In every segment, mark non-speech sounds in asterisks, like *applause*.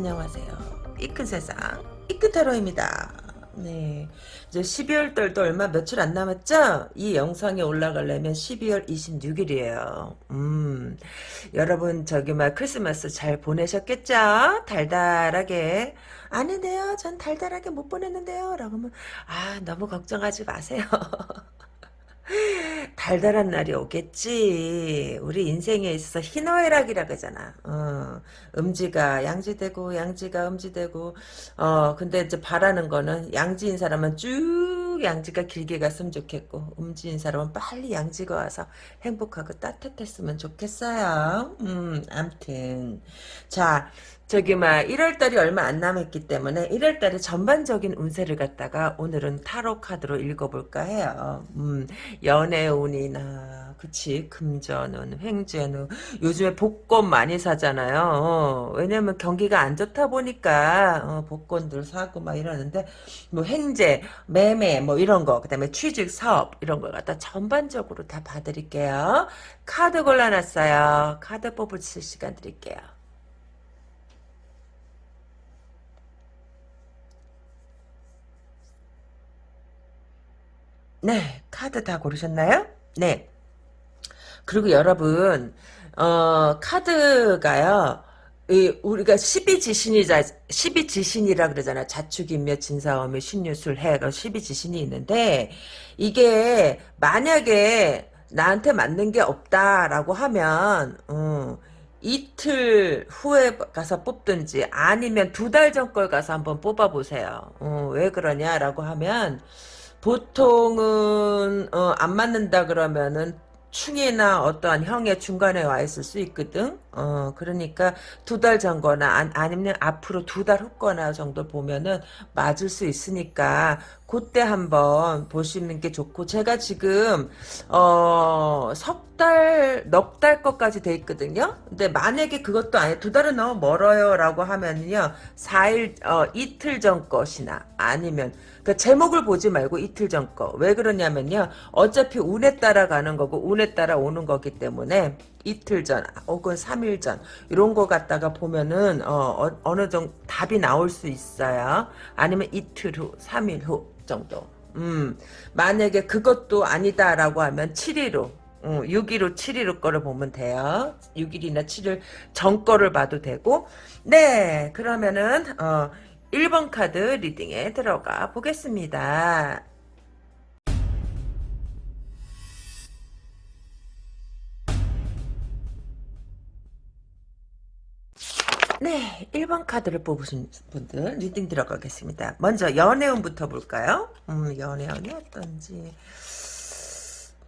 안녕하세요. 이큰 세상 이끝타로입니다. 네, 이제 12월 달도 얼마 며칠 안 남았죠? 이 영상이 올라가려면 12월 26일이에요. 음, 여러분 저기 막 크리스마스 잘 보내셨겠죠? 달달하게. 아닌데요, 전 달달하게 못 보냈는데요. 라고 하면 아 너무 걱정하지 마세요. *laughs* 달달한 날이 오겠지. 우리 인생에 있어서 희노애락이라 그러잖아. 어, 음지가 양지되고 양지가 음지되고 어 근데 이제 바라는 거는 양지인 사람은 쭉 양지가 길게 갔으면 좋겠고 음지인 사람은 빨리 양지가 와서 행복하고 따뜻했으면 좋겠어요. 음, 암튼 자 저기 막 1월달이 얼마 안 남았기 때문에 1월달에 전반적인 운세를 갖다가 오늘은 타로 카드로 읽어볼까 해요. 음, 연애 운이나 그치 금전운, 횡재운 요즘에 복권 많이 사잖아요. 어, 왜냐면 경기가 안 좋다 보니까 어, 복권들 사고 막 이러는데 뭐 횡재, 매매 뭐 이런 거 그다음에 취직, 사업 이런 걸 갖다 전반적으로 다 봐드릴게요. 카드 골라놨어요. 카드 뽑을 시간 드릴게요. 네, 카드 다 고르셨나요? 네. 그리고 여러분, 어, 카드가요, 이, 우리가 12지신이자, 12지신이라 그러잖아. 자축인묘, 진사오묘, 신유술, 해. 12지신이 있는데, 이게, 만약에, 나한테 맞는 게 없다라고 하면, 음, 이틀 후에 가서 뽑든지 아니면 두 달 전 걸 가서 한번 뽑아보세요. 어, 왜 그러냐라고 하면 보통은 어, 안 맞는다 그러면은 충이나 어떠한 형의 중간에 와 있을 수 있거든. 어, 그러니까 두 달 전거나 아, 니면 앞으로 두 달 후거나 정도 보면은 맞을 수 있으니까 그때 한번 보시는 게 좋고 제가 지금 어, 석 달, 넉 달 것까지 돼 있거든요. 근데 만약에 그것도 아니 두 달은 너무 멀어요라고 하면요. 4일 어, 이틀 전 것이나 아니면 그 제목을 보지 말고 이틀 전 거. 왜 그러냐면요. 어차피 운에 따라 가는 거고 운에 따라 오는 거기 때문에 이틀 전 혹은 3일 전 이런 거 갖다가 보면은 어, 어, 느 정도 답이 나올 수 있어요. 아니면 이틀 후, 3일 후 정도. 음, 만약에 그것도 아니다라고 하면 7일 후, 음, 6일 후, 7일 후 거를 보면 돼요. 6일이나 7일 전 거를 봐도 되고. 네, 그러면은, 어, 1번 카드 reading에 들어가 보겠습니다. 네, 1번 카드를 뽑으신 분들 reading 들어가겠습니다. 먼저 연애운부터 볼까요? 음, 연애운이 어떤지.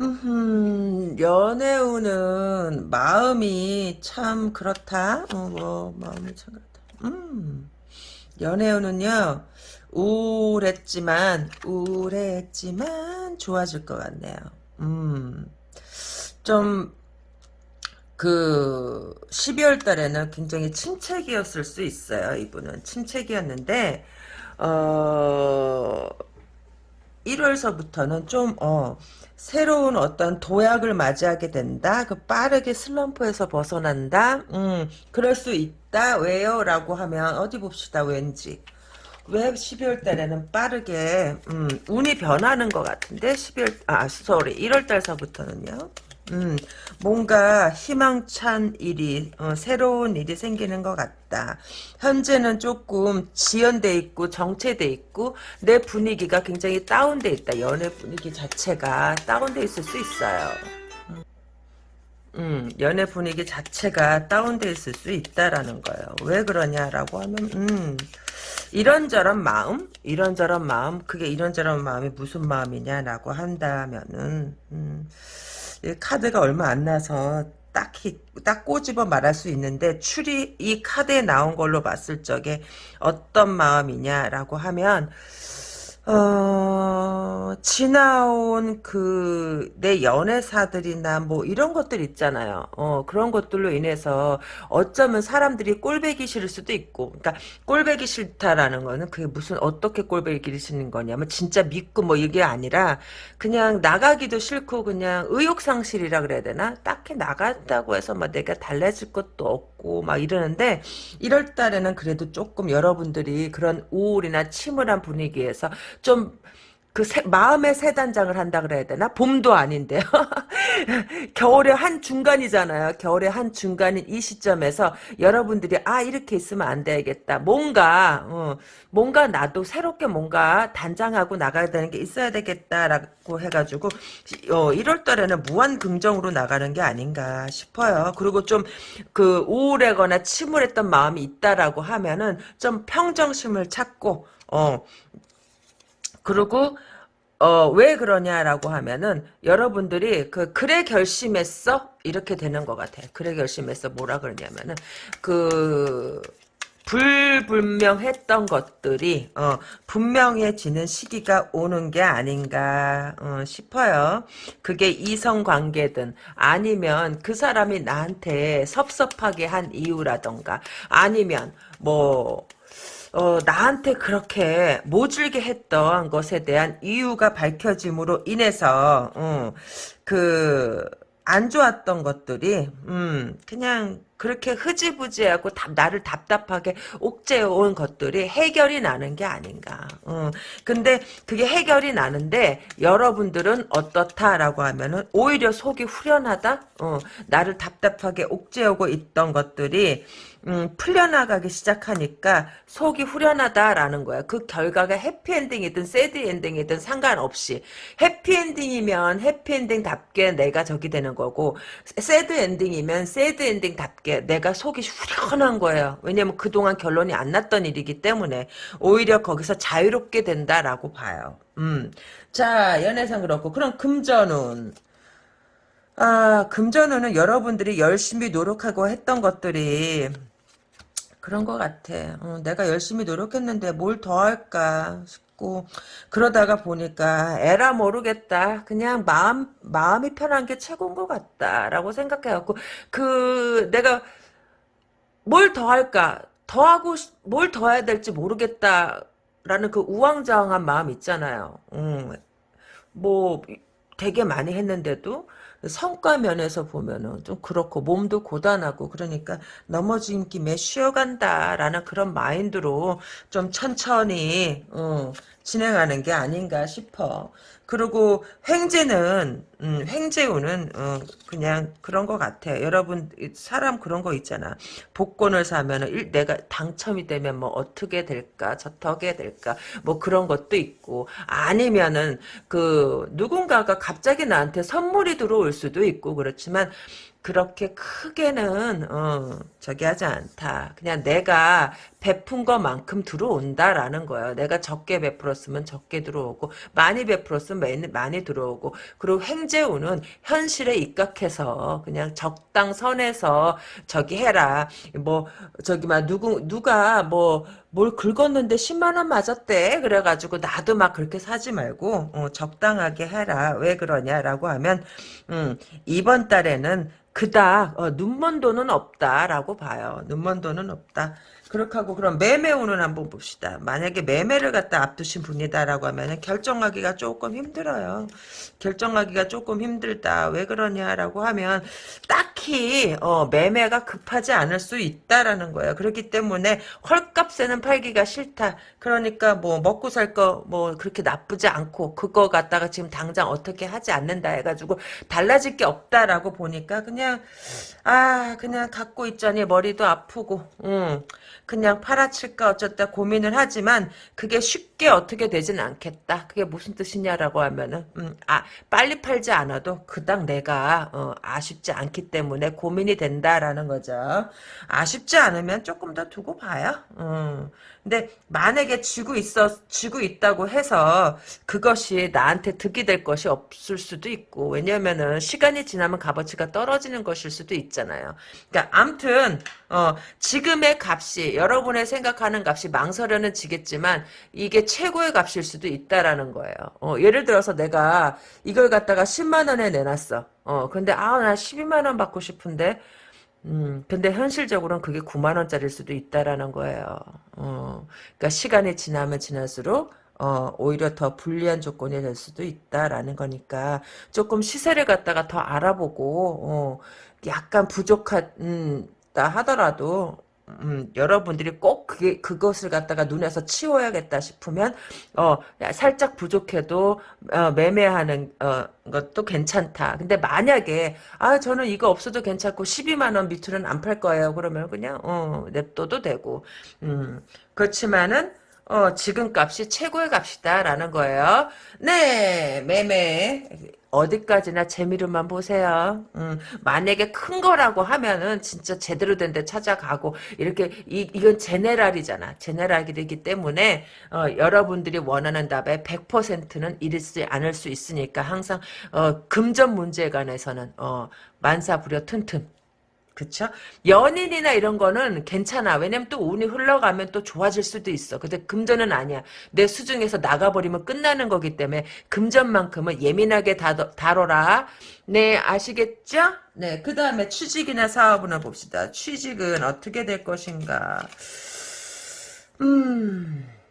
음, 연애운은 마음이 참 그렇다. 어, 뭐, 마음이 참 그렇다. 음. 연애운은요 우울했지만 우울했지만 좋아질 것 같네요. 음, 좀, 그, 12월 달에는 굉장히 침체기였을 수 있어요, 이분은. 침체기였는데, 어, 1월서부터는 좀, 어, 새로운 어떤 도약을 맞이하게 된다. 그 빠르게 슬럼프에서 벗어난다. 음, 그럴 수 있다. 왜요? 라고 하면 어디 봅시다. 왠지. 왜 12월 달에는 빠르게 음, 운이 변하는 것 같은데 12월 아 sorry 1월 달서부터는요. 음, 뭔가 희망찬 일이 어, 새로운 일이 생기는 것 같다. 현재는 조금 지연돼 있고 정체돼 있고 내 분위기가 굉장히 다운돼 있다. 연애 분위기 자체가 다운돼 있을 수 있어요. 음, 연애 분위기 자체가 다운돼 있을 수 있다라는 거예요. 왜 그러냐라고 하면 음, 이런저런 마음, 이런저런 마음, 그게 이런저런 마음이 무슨 마음이냐라고 한다면은 음, 카드가 얼마 안 나서 딱히 딱 꼬집어 말할 수 있는데 추리 이 카드에 나온 걸로 봤을 적에 어떤 마음이냐라고 하면 어, 지나온 그, 내 연애사들이나 뭐 이런 것들 있잖아요. 어, 그런 것들로 인해서 어쩌면 사람들이 꼴배기 싫을 수도 있고, 그러니까 꼴배기 싫다라는 거는 그게 무슨 어떻게 꼴배기 싫은 거냐면 진짜 믿고 뭐 이게 아니라 그냥 나가기도 싫고 그냥 의욕상실이라 그래야 되나? 딱히 나간다고 해서 뭐 내가 달라질 것도 없고, 같고 막 이러는데 1월 달에는 그래도 조금 여러분들이 그런 우울이나 침울한 분위기에서 좀 그 마음의 새 단장을 한다 그래야 되나? 봄도 아닌데요. *laughs* 겨울의 한 중간이잖아요. 겨울의 한 중간인 이 시점에서 여러분들이 아 이렇게 있으면 안 되겠다. 뭔가 어, 뭔가 나도 새롭게 뭔가 단장하고 나가야 되는 게 있어야 되겠다라고 해가지고 어, 1월 달에는 무한 긍정으로 나가는 게 아닌가 싶어요. 그리고 좀 그 우울하거나 침울했던 마음이 있다라고 하면은 좀 평정심을 찾고 어 그리고 어, 왜 그러냐라고 하면은 여러분들이 그 그래 결심했어 이렇게 되는 것 같아요. 그래 결심했어 뭐라 그러냐면은 그 불분명했던 것들이 어, 분명해지는 시기가 오는 게 아닌가 어, 싶어요. 그게 이성관계든 아니면 그 사람이 나한테 섭섭하게 한 이유라던가 아니면 뭐 어, 나한테 그렇게 모질게 했던 것에 대한 이유가 밝혀짐으로 인해서, 어, 그, 안 좋았던 것들이, 음, 그냥, 그렇게 흐지부지하고 답, 나를 답답하게 옥죄어온 것들이 해결이 나는 게 아닌가. 어. 근데 그게 해결이 나는데 여러분들은 어떻다라고 하면은 오히려 속이 후련하다? 어. 나를 답답하게 옥죄어고 있던 것들이 음, 풀려나가기 시작하니까 속이 후련하다라는 거야. 그 결과가 해피엔딩이든 새드엔딩이든 상관없이 해피엔딩이면 해피엔딩답게 내가 저기 되는 거고 새드엔딩이면 새드엔딩답게 내가 속이 후련한 거예요. 왜냐면 그동안 결론이 안 났던 일이기 때문에 오히려 거기서 자유롭게 된다라고 봐요. 음. 자, 연애상 그렇고 그럼 금전운 아, 금전운은 여러분들이 열심히 노력하고 했던 것들이 그런 것 같아. 어, 내가 열심히 노력했는데 뭘 더 할까 싶고 그러다가 보니까 에라 모르겠다. 그냥 마음 마음이 편한 게 최고인 것 같다라고 생각해갖고 그 내가 뭘 더 할까? 더 하고 뭘 더 해야 될지 모르겠다라는 그 우왕좌왕한 마음 있잖아요. 음, 뭐 되게 많이 했는데도 성과 면에서 보면은 좀 그렇고 몸도 고단하고 그러니까 넘어진 김에 쉬어간다라는 그런 마인드로 좀 천천히 어, 진행하는 게 아닌가 싶어. 그리고 횡재는 음, 횡재우는 어, 그냥 그런 것 같아. 여러분 사람 그런 거 있잖아. 복권을 사면은 일, 내가 당첨이 되면 뭐 어떻게 될까, 저떻게 될까, 뭐 그런 것도 있고 아니면은 그 누군가가 갑자기 나한테 선물이 들어올 수도 있고 그렇지만 그렇게 크게는 어, 저기 하지 않다. 그냥 내가 베푼 것만큼 들어온다라는 거예요. 내가 적게 베풀었으면 적게 들어오고 많이 베풀었으면 많이, 많이 들어오고 그리고 횡재우는 현실에 입각해서 그냥 적당 선에서 저기 해라. 뭐 저기 막 누구 누가 뭐 뭘 긁었는데 10만 원 맞았대. 그래가지고 나도 막 그렇게 사지 말고 어, 적당하게 해라. 왜 그러냐라고 하면 음, 이번 달에는 그닥 어, 눈먼 돈은 없다라고 봐요. 눈먼 돈은 없다. 그렇게 하고 그럼 매매운은 한번 봅시다. 만약에 매매를 갖다 앞두신 분이다라고 하면 결정하기가 조금 힘들어요. 결정하기가 조금 힘들다. 왜 그러냐라고 하면 딱히 어, 매매가 급하지 않을 수 있다라는 거예요. 그렇기 때문에 헐값에는 팔기가 싫다. 그러니까 뭐 먹고 살 거 뭐 그렇게 나쁘지 않고 그거 갖다가 지금 당장 어떻게 하지 않는다 해가지고 달라질 게 없다라고 보니까 그냥 아 그냥 갖고 있자니 머리도 아프고 음. 그냥 팔아칠까 어쩌다 고민을 하지만 그게 쉽게 어떻게 되진 않겠다. 그게 무슨 뜻이냐라고 하면은 음, 아 빨리 팔지 않아도 그닥 내가 어, 아쉽지 않기 때문에 고민이 된다라는 거죠. 아쉽지 않으면 조금 더 두고 봐요. 음. 근데 만약에 쥐고 있어 쥐고 있다고 해서 그것이 나한테 득이 될 것이 없을 수도 있고 왜냐면은 시간이 지나면 값어치가 떨어지는 것일 수도 있잖아요. 그러니까 암튼 어, 지금의 값이 여러분의 생각하는 값이 망설여는 지겠지만 이게 최고의 값일 수도 있다라는 거예요. 어, 예를 들어서 내가 이걸 갖다가 10만 원에 내놨어. 어, 근데 아 나 12만 원 받고 싶은데 음, 근데 현실적으로는 그게 9만 원짜리일 수도 있다라는 거예요. 어, 그러니까 시간이 지나면 지날수록 어, 오히려 더 불리한 조건이 될 수도 있다라는 거니까 조금 시세를 갖다가 더 알아보고 어, 약간 부족한 음, 있다 하더라도 음, 여러분들이 꼭 그게, 그것을 갖다가 눈에서 치워야겠다 싶으면, 어, 살짝 부족해도, 어, 매매하는, 어, 것도 괜찮다. 근데 만약에, 아, 저는 이거 없어도 괜찮고, 12만원 밑으로는 안 팔 거예요. 그러면 그냥, 어, 냅둬도 되고, 음, 그렇지만은, 어, 지금 값이 최고의 값이다라는 거예요. 네, 매매. 어디까지나 재미로만 보세요. 음, 만약에 큰 거라고 하면은 진짜 제대로 된 데 찾아가고 이렇게 이, 이건 제네랄이잖아. 제네랄이기 때문에 어, 여러분들이 원하는 답에 100%는 이르지 않을 수 있으니까 항상 어, 금전 문제에 관해서는 어, 만사 부려 튼튼 그쵸? 연인이나 이런 거는 괜찮아. 왜냐면 또 운이 흘러가면 또 좋아질 수도 있어. 근데 금전은 아니야. 내 수중에서 나가버리면 끝나는 거기 때문에 금전만큼은 예민하게 다뤄, 다뤄라. 네, 아시겠죠? 네, 그 다음에 취직이나 사업을 봅시다. 취직은 어떻게 될 것인가? 음...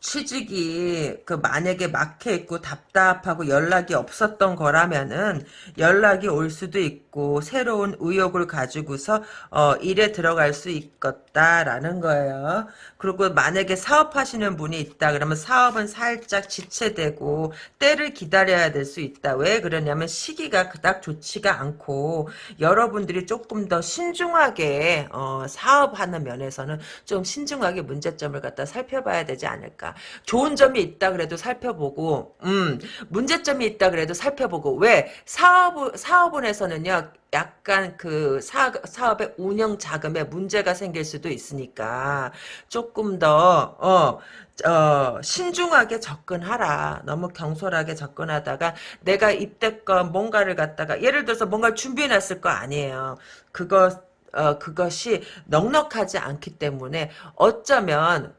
취직이 그 만약에 막혀 있고 답답하고 연락이 없었던 거라면은 연락이 올 수도 있고 새로운 의욕을 가지고서 어 일에 들어갈 수 있겠 다라는 거예요. 그리고 만약에 사업하시는 분이 있다 그러면 사업은 살짝 지체되고 때를 기다려야 될 수 있다. 왜 그러냐면 시기가 그닥 좋지가 않고 여러분들이 조금 더 신중하게 어 사업하는 면에서는 좀 신중하게 문제점을 갖다 살펴봐야 되지 않을까. 좋은 점이 있다 그래도 살펴보고, 음, 문제점이 있다 그래도 살펴보고, 왜? 사업, 사업원에서는요, 약간 그 사, 사업의 운영 자금에 문제가 생길 수도 있으니까, 조금 더, 어, 어, 신중하게 접근하라. 너무 경솔하게 접근하다가 내가 입대권 뭔가를 갖다가 예를 들어서 뭔가를 준비해놨을 거 아니에요. 그거 어, 그것이 넉넉하지 않기 때문에 어쩌면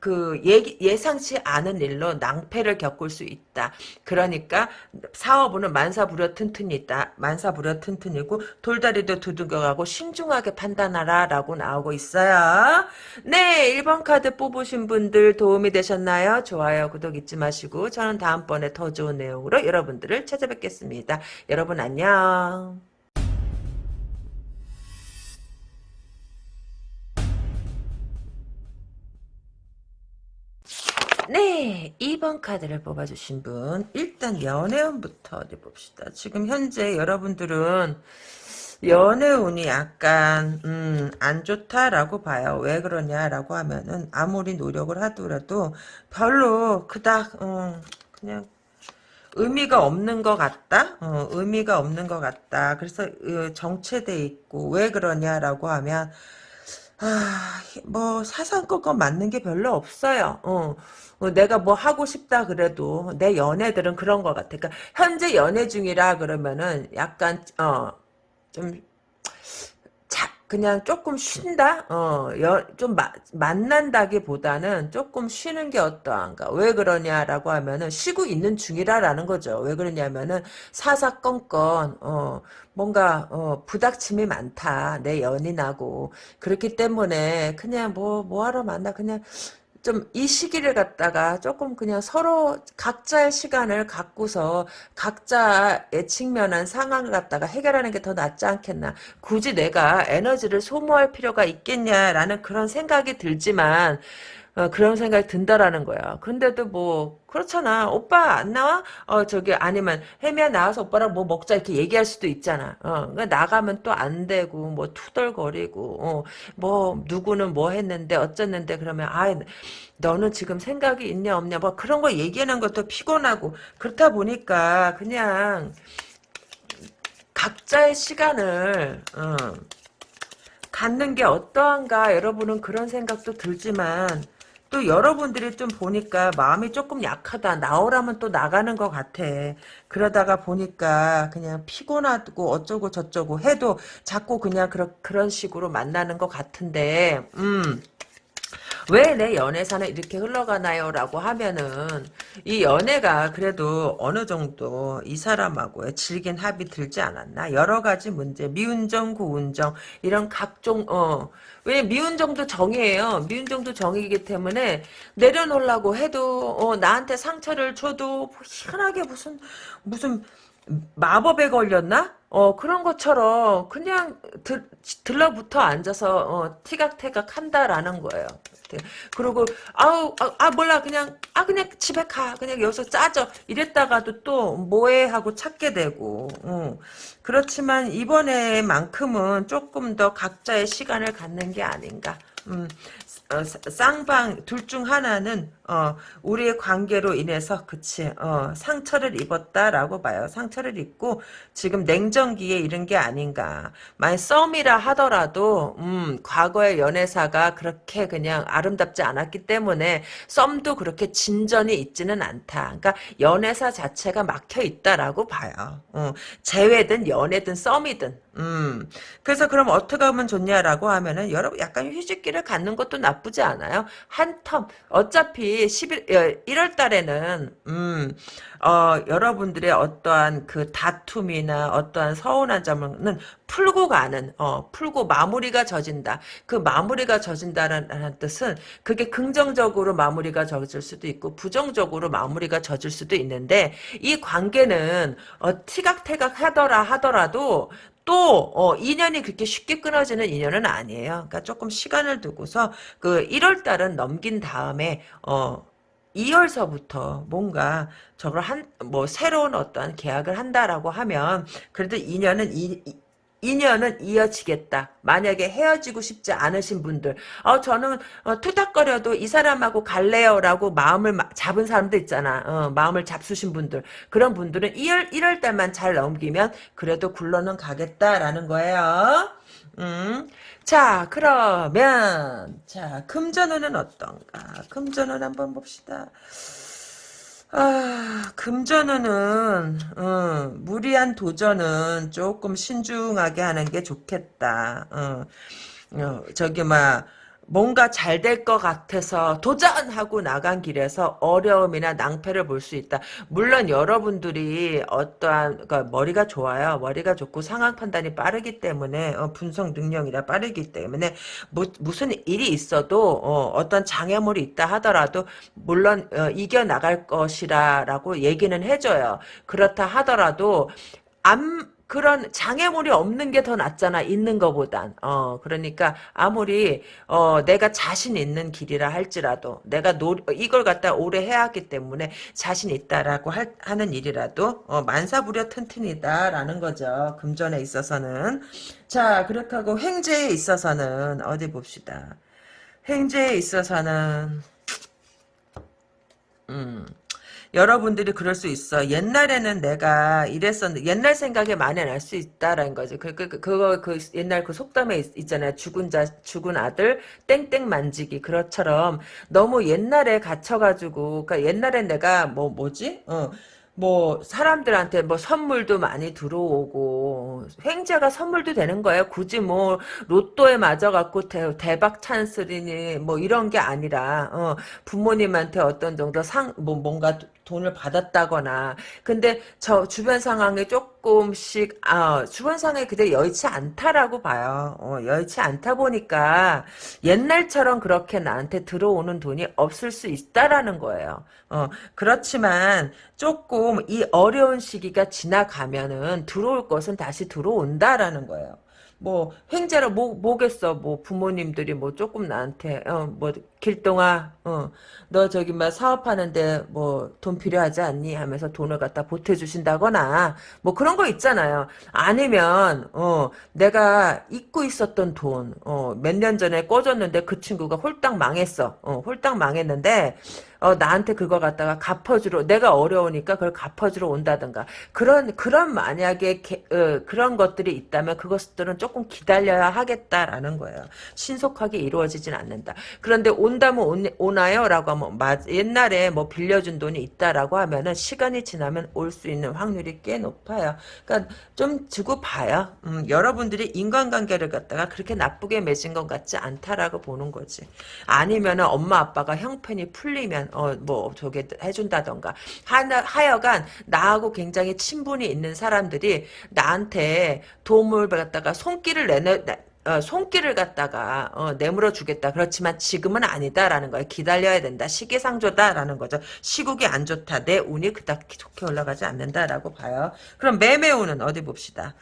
그 예, 상치 않은 일로 낭패를 겪을 수 있다. 그러니까 사업은 만사부려 튼튼이 있다. 만사부려 튼튼이고 돌다리도 두들겨가고 신중하게 판단하라 라고 나오고 있어요. 네 1번 카드 뽑으신 분들 도움이 되셨나요? 좋아요 구독 잊지 마시고 저는 다음번에 더 좋은 내용으로 여러분들을 찾아뵙겠습니다. 여러분 안녕. 네, 2번 카드를 뽑아주신 분. 일단 연애운부터 어디 봅시다. 지금 현재 여러분들은 연애운이 약간 음, 안 좋다라고 봐요. 왜 그러냐라고 하면은 아무리 노력을 하더라도 별로 그닥 음, 그냥 의미가 없는 것 같다? 어, 의미가 없는 것 같다. 그래서 어, 정체돼 있고 왜 그러냐라고 하면 아, 뭐 사상권건 맞는 게 별로 없어요. 어. 어, 내가 뭐 하고 싶다 그래도 내 연애들은 그런 것 같아. 그러니까 현재 연애 중이라 그러면은 약간 어좀 그냥 조금 쉰다? 어, 여, 좀 마, 만난다기보다는 조금 쉬는 게 어떠한가? 왜 그러냐라고 하면은 쉬고 있는 중이라라는 거죠. 왜 그러냐면은 사사건건, 어, 뭔가, 어, 부닥침이 많다. 내 연인하고. 그렇기 때문에 그냥 뭐, 뭐 하러 만나. 그냥 좀 이 시기를 갖다가 조금 그냥 서로 각자의 시간을 갖고서 각자의 측면한 상황을 갖다가 해결하는 게 더 낫지 않겠나. 굳이 내가 에너지를 소모할 필요가 있겠냐라는 그런 생각이 들지만 어, 그런 생각이 든다라는 거야. 근데도 뭐 그렇잖아. 오빠 안 나와? 어 저기 아니면 혜미야 나와서 오빠랑 뭐 먹자 이렇게 얘기할 수도 있잖아. 어 그러니까 나가면 또 안 되고 뭐 투덜거리고 어, 뭐 누구는 뭐 했는데 어쩌는데 그러면 아 너는 지금 생각이 있냐 없냐 뭐 그런 거 얘기하는 것도 피곤하고 그렇다 보니까 그냥 각자의 시간을 어, 갖는 게 어떠한가 여러분은 그런 생각도 들지만 또 여러분들이 좀 보니까 마음이 조금 약하다. 나오라면 또 나가는 것 같아. 그러다가 보니까 그냥 피곤하고 어쩌고 저쩌고 해도 자꾸 그냥 그런, 그런 식으로 만나는 것 같은데, 음. 왜 내 연애사는 이렇게 흘러가나요? 라고 하면은 이 연애가 그래도 어느 정도 이 사람하고의 질긴 합이 들지 않았나? 여러 가지 문제, 미운정, 고운정 이런 각종 어 왜 미운 정도 정이에요. 미운 정도 정이기 때문에 내려놓으려고 해도 어, 나한테 상처를 줘도 희한하게 무슨 무슨 마법에 걸렸나? 어, 그런 것처럼 그냥 들, 들러붙어 앉아서 어, 티각태각 한다라는 거예요. 그리고 아우 아, 아, 몰라. 그냥 아 그냥 집에 가. 그냥 여기서 짜져. 이랬다가도 또 뭐해 하고 찾게 되고. 어. 그렇지만 이번에만큼은 조금 더 각자의 시간을 갖는 게 아닌가. 음, 어, 쌍방 둘 중 하나는 어, 우리의 관계로 인해서 그치 어, 상처를 입었다라고 봐요. 상처를 입고 지금 냉정기에 이른 게 아닌가. 만약 썸이라 하더라도 음, 과거의 연애사가 그렇게 그냥 아름답지 않았기 때문에 썸도 그렇게 진전이 있지는 않다. 그러니까 연애사 자체가 막혀 있다라고 봐요. 어, 재회든 연애든 썸이든 음. 그래서 그럼 어떻게 하면 좋냐라고 하면은 여러분 약간 휴식기를 갖는 것도 나쁘 지 않아요. 한 텀. 어차피 11 1월 달에는 음. 어, 여러분들의 어떠한 그 다툼이나 어떠한 서운한 점은 풀고 가는, 어, 풀고 마무리가 져진다. 그 마무리가 져진다는 뜻은 그게 긍정적으로 마무리가 져질 수도 있고 부정적으로 마무리가 져질 수도 있는데 이 관계는 어, 티각태각 하더라 하더라도 또 어, 인연이 그렇게 쉽게 끊어지는 인연은 아니에요. 그러니까 조금 시간을 두고서 그 1월 달은 넘긴 다음에 어 2월서부터 뭔가 저걸 한 뭐 새로운 어떤 계약을 한다라고 하면 그래도 인연은 이, 인연은 이어지겠다. 만약에 헤어지고 싶지 않으신 분들, 어, 저는, 어, 투닥거려도 이 사람하고 갈래요라고 마음을 잡은 사람도 있잖아. 어, 마음을 잡수신 분들. 그런 분들은 1월, 1월 달만 잘 넘기면 그래도 굴러는 가겠다라는 거예요. 음. 자, 그러면, 자, 금전운은 어떤가? 금전운 한번 봅시다. 아, 금전운은, 어, 무리한 도전은 조금 신중하게 하는 게 좋겠다. 어, 어 저기, 막, 뭔가 잘 될 것 같아서 도전하고 나간 길에서 어려움이나 낭패를 볼 수 있다. 물론 여러분들이 어떠한 그러니까 머리가 좋아요. 머리가 좋고 상황 판단이 빠르기 때문에 어, 분석 능력이나 빠르기 때문에 뭐, 무슨 일이 있어도 어, 떤 장애물이 있다 하더라도 물론 어, 이겨 나갈 것이라라고 얘기는 해줘요. 그렇다 하더라도 안 그런 장애물이 없는 게 더 낫잖아 있는 것보단. 어 그러니까 아무리 어 내가 자신 있는 길이라 할지라도 내가 노, 이걸 갖다 오래 해왔기 때문에 자신 있다라고 할, 하는 일이라도 어 만사부려 튼튼이다라는 거죠 금전에 있어서는. 자 그렇게 하고 횡재에 있어서는 어디 봅시다. 횡재에 있어서는 음 여러분들이 그럴 수 있어. 옛날에는 내가 이랬었는데 옛날 생각에 많이 날수 있다라는 거지. 그, 그, 그, 그거 그 옛날 그 속담에 있, 잖아요 죽은 자 죽은 아들 땡땡 만지기 그것처럼 너무 옛날에 갇혀가지고 그러니까 옛날에 내가 뭐 뭐지? 어. 뭐 사람들한테 뭐 선물도 많이 들어오고 횡재가 선물도 되는 거예요. 굳이 뭐 로또에 맞아갖고 대, 박 찬스리니 뭐 이런 게 아니라 어, 부모님한테 어떤 정도 상 뭐 뭔가 돈을 받았다거나. 근데 저 주변 상황에 조금씩 아 주변 상황이 그대 여의치 않다라고 봐요. 어, 여의치 않다 보니까 옛날처럼 그렇게 나한테 들어오는 돈이 없을 수 있다라는 거예요. 어, 그렇지만 조금 이 어려운 시기가 지나가면은 들어올 것은 다시 들어온다라는 거예요. 뭐 횡재로 뭐 뭐겠어. 뭐 부모님들이 뭐 조금 나한테 어 뭐 길동아 어 너 저기 막 사업하는데 뭐 돈 필요하지 않니 하면서 돈을 갖다 보태주신다거나 뭐 그런 거 있잖아요 아니면 어 내가 잊고 있었던 돈 어 몇 년 전에 꿔줬는데 그 친구가 홀딱 망했어 어 홀딱 망했는데 어, 나한테 그거 갖다가 갚아주러 내가 어려우니까 그걸 갚아주러 온다든가 그런 그런 만약에 게, 어, 그런 것들이 있다면 그것들은 조금 기다려야 하겠다라는 거예요. 신속하게 이루어지진 않는다. 그런데 온다면 온, 오나요?라고 하면 맞, 옛날에 뭐 빌려준 돈이 있다라고 하면은 시간이 지나면 올 수 있는 확률이 꽤 높아요. 그러니까 좀 두고 봐요. 음, 여러분들이 인간관계를 갖다가 그렇게 나쁘게 맺은 것 같지 않다라고 보는 거지. 아니면은 엄마 아빠가 형편이 풀리면 어, 뭐, 저게 해준다던가. 하나, 하여간, 나하고 굉장히 친분이 있는 사람들이 나한테 도움을 받다가 손길을 내내, 어, 손길을 갖다가 어, 내물어 주겠다. 그렇지만 지금은 아니다라는 거예요. 기다려야 된다. 시기상조다라는 거죠. 시국이 안 좋다. 내 운이 그닥 좋게 올라가지 않는다라고 봐요. 그럼 매매운은 어디 봅시다.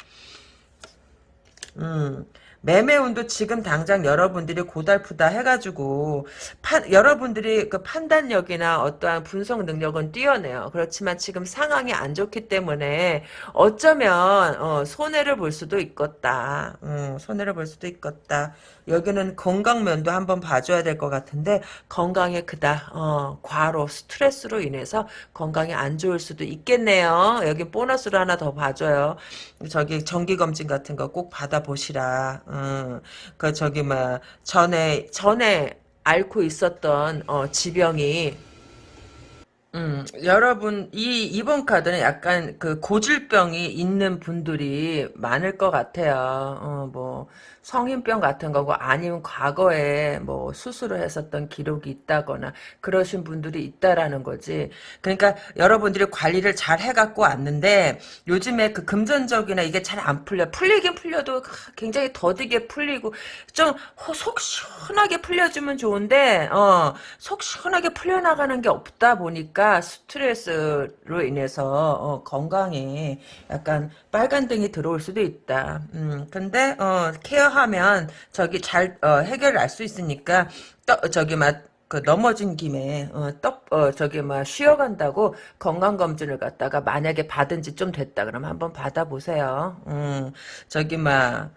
음, 매매운도 지금 당장 여러분들이 고달프다 해가지고 판, 여러분들이 그 판단력이나 어떠한 분석 능력은 뛰어내요. 그렇지만 지금 상황이 안 좋기 때문에 어쩌면 어, 손해를 볼 수도 있겠다. 음, 손해를 볼 수도 있겠다. 여기는 건강면도 한번 봐줘야 될 것 같은데 건강에 그다 어, 과로 스트레스로 인해서 건강이 안 좋을 수도 있겠네요. 여기 보너스로 하나 더 봐줘요. 저기 정기검진 같은 거 꼭 받아보시라. 음, 그 저기 뭐 전에 전에 앓고 있었던 어, 지병이 음, 여러분, 이, 이번 카드는 약간 그 고질병이 있는 분들이 많을 것 같아요. 어, 뭐, 성인병 같은 거고, 아니면 과거에 뭐 수술을 했었던 기록이 있다거나, 그러신 분들이 있다라는 거지. 그러니까 여러분들이 관리를 잘 해갖고 왔는데, 요즘에 그 금전적이나 이게 잘 안 풀려. 풀리긴 풀려도 굉장히 더디게 풀리고, 좀 속 시원하게 풀려주면 좋은데, 어, 속 시원하게 풀려나가는 게 없다 보니까, 스트레스로 인해서 어, 건강에 약간 빨간 등이 들어올 수도 있다. 음, 근데 어, 케어 하면 저기 잘 어, 해결할 수 있으니까 떠, 저기 막 그 넘어진 김에 어, 떡 어, 저기 막 쉬어간다고 건강 검진을 갖다가 만약에 받은 지 좀 됐다 그러면 한번 받아보세요. 음, 저기 막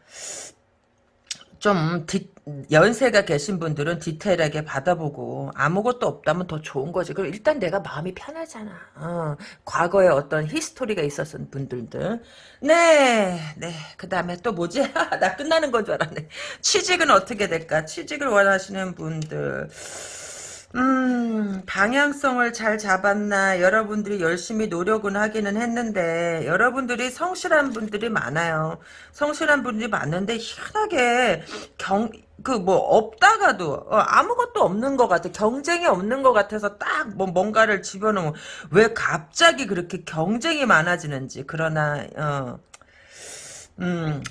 좀 디, 연세가 계신 분들은 디테일하게 받아보고 아무것도 없다면 더 좋은 거지. 그럼 일단 내가 마음이 편하잖아. 어, 과거에 어떤 히스토리가 있었던 분들들. 네, 네. 그 다음에 또 뭐지? *laughs* 나 끝나는 건 줄 알았네. 취직은 어떻게 될까? 취직을 원하시는 분들. 음, 방향성을 잘 잡았나, 여러분들이 열심히 노력은 하기는 했는데, 여러분들이 성실한 분들이 많아요. 성실한 분들이 많은데, 희한하게, 경, 그, 뭐, 없다가도, 어, 아무것도 없는 것 같아. 경쟁이 없는 것 같아서 딱, 뭐, 뭔가를 집어넣으면, 왜 갑자기 그렇게 경쟁이 많아지는지, 그러나, 어, 음,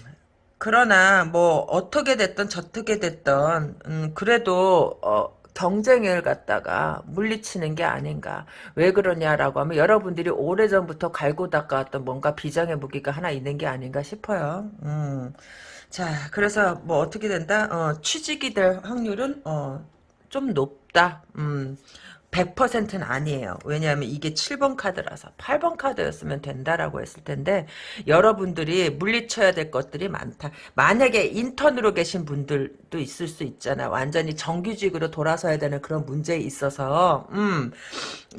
그러나, 뭐, 어떻게 됐든, 저떻게 됐든, 음, 그래도, 어, 경쟁을 갖다가 물리치는 게 아닌가. 왜 그러냐라고 하면 여러분들이 오래전부터 갈고 닦아왔던 뭔가 비장의 무기가 하나 있는 게 아닌가 싶어요. 음. 자, 그래서 뭐 어떻게 된다? 어, 취직이 될 확률은 어, 좀 높다. 음. 100%는 아니에요. 왜냐하면 이게 7번 카드라서 8번 카드였으면 된다라고 했을 텐데 여러분들이 물리쳐야 될 것들이 많다. 만약에 인턴으로 계신 분들도 있을 수 있잖아. 완전히 정규직으로 돌아서야 되는 그런 문제에 있어서 음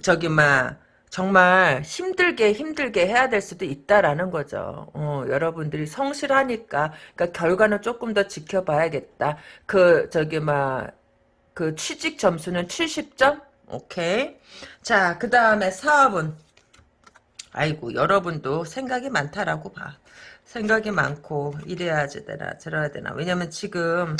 저기 막 정말 힘들게 힘들게 해야 될 수도 있다라는 거죠. 어, 여러분들이 성실하니까 그러니까 결과는 조금 더 지켜봐야겠다. 그 저기 막 그 취직 점수는 70점? 오케이. 자, 그 다음에 사업은 아이고 여러분도 생각이 많다라고 봐. 생각이 많고 이래야지 되나 저래야 되나. 왜냐면 지금